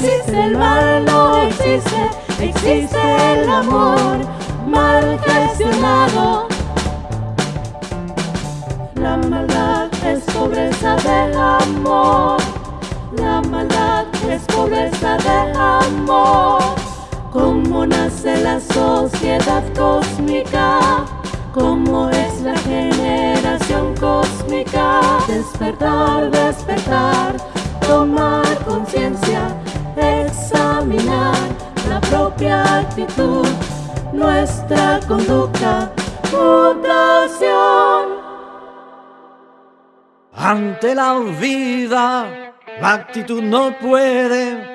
existe el mal, no existe, existe el amor mal gestionado. La maldad es pobreza del amor. La maldad es pobreza del amor. ¿Cómo nace la sociedad cósmica? ¿Cómo es la generación cósmica? Despertar, despertar, tomar conciencia, la propia actitud, nuestra conducta, mutación. Ante la vida, la actitud no puede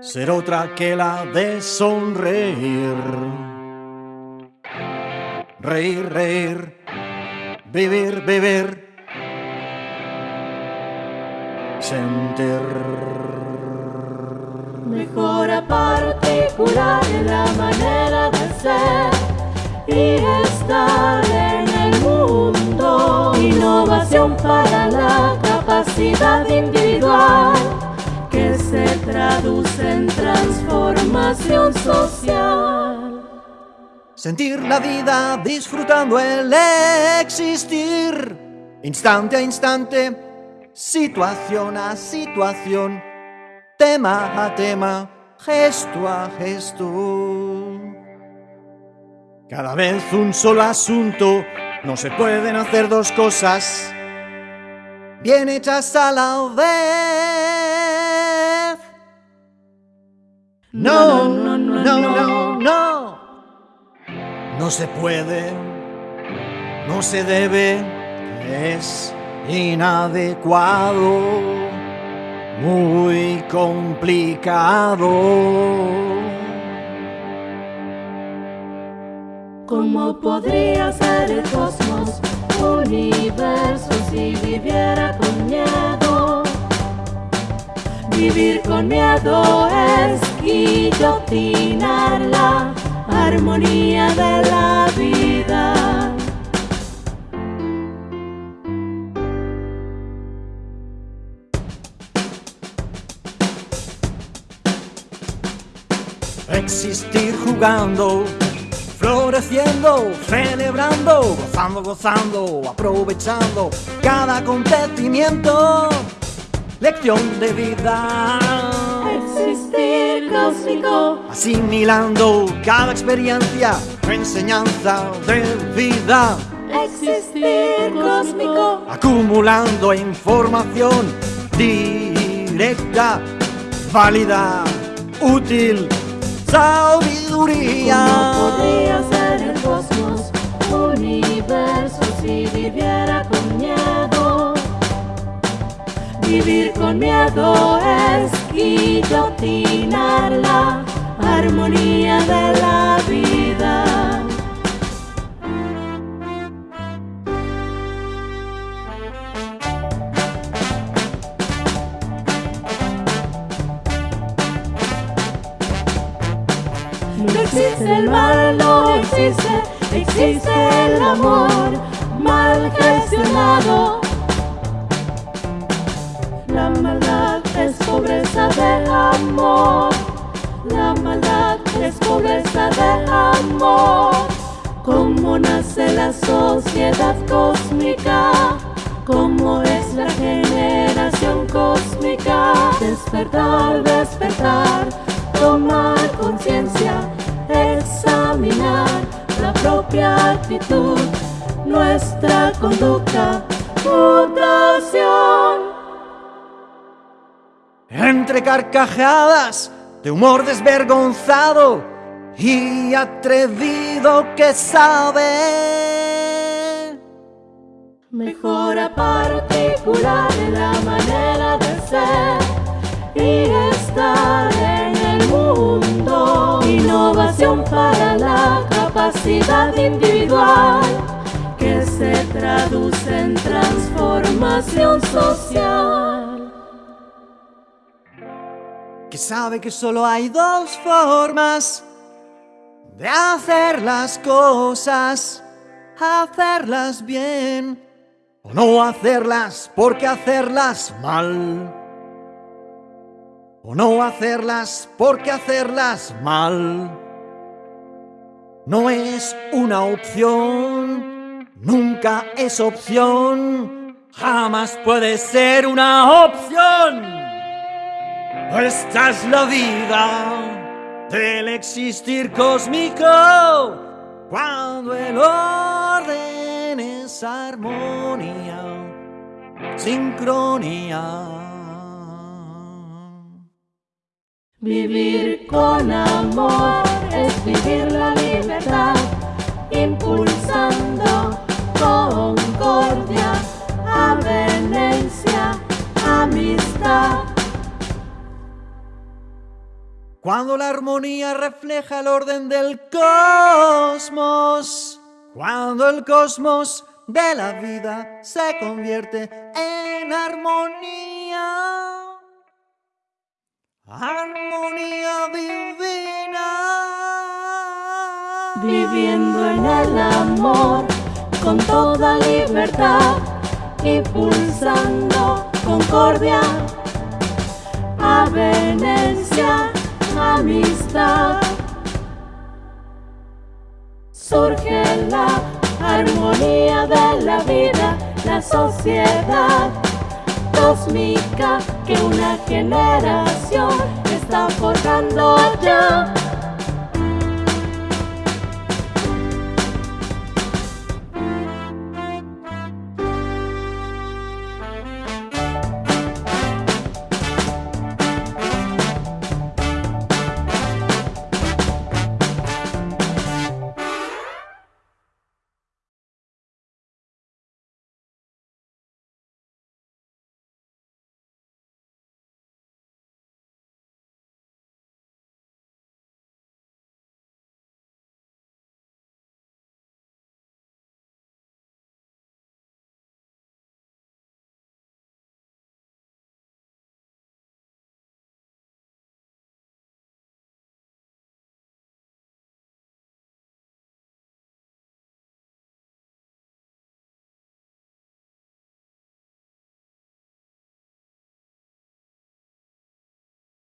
ser otra que la de sonreír. Reír, reír, vivir, vivir, sentir. Mejora particular en la manera de ser y estar en el mundo. Innovación para la capacidad individual que se traduce en transformación social. Sentir la vida disfrutando el existir, instante a instante, situación a situación, tema a tema, gesto a gesto. Cada vez un solo asunto, no se pueden hacer dos cosas bien hechas a la vez. No, no, no, no, no, no. No se puede, no se debe, es inadecuado, muy complicado. ¿Cómo podría ser el cosmos universo si viviera con miedo? Vivir con miedo es guillotinar la armonía de la vida. Existir jugando, floreciendo, celebrando, gozando, gozando, aprovechando cada acontecimiento, lección de vida. Existir cósmico, Asimilando cada experiencia, enseñanza de vida, existir cósmico, acumulando información directa, válida, útil, sabiduría. ¿Cómo podría ser el cosmos universo si viviera con miedo? Vivir con miedo es guillotinar la armonía de la existe el mal, no existe, existe el amor mal gestionado. La maldad es pobreza del amor. La maldad es pobreza del amor. ¿Cómo nace la sociedad cósmica? ¿Cómo es la generación cósmica? Despertar, despertar, tomar conciencia, propia actitud, nuestra conducta, mutación. Entre carcajadas de humor desvergonzado y atrevido que sabe. Mejora particular individual que se traduce en transformación social. Que sabe que solo hay dos formas de hacer las cosas. Hacerlas bien o no hacerlas porque hacerlas mal o no hacerlas porque hacerlas mal no es una opción, nunca es opción, jamás puede ser una opción. Esta es la vida del existir cósmico cuando el orden es armonía, sincronía. Vivir con amor es vivir la impulsando concordia, avenencia, amistad. Cuando la armonía refleja el orden del cosmos, cuando el cosmos de la vida se convierte en armonía. Viviendo en el amor con toda libertad, impulsando concordia, avenencia, amistad. Surge la armonía de la vida, la sociedad cósmica que una generación está forjando ya.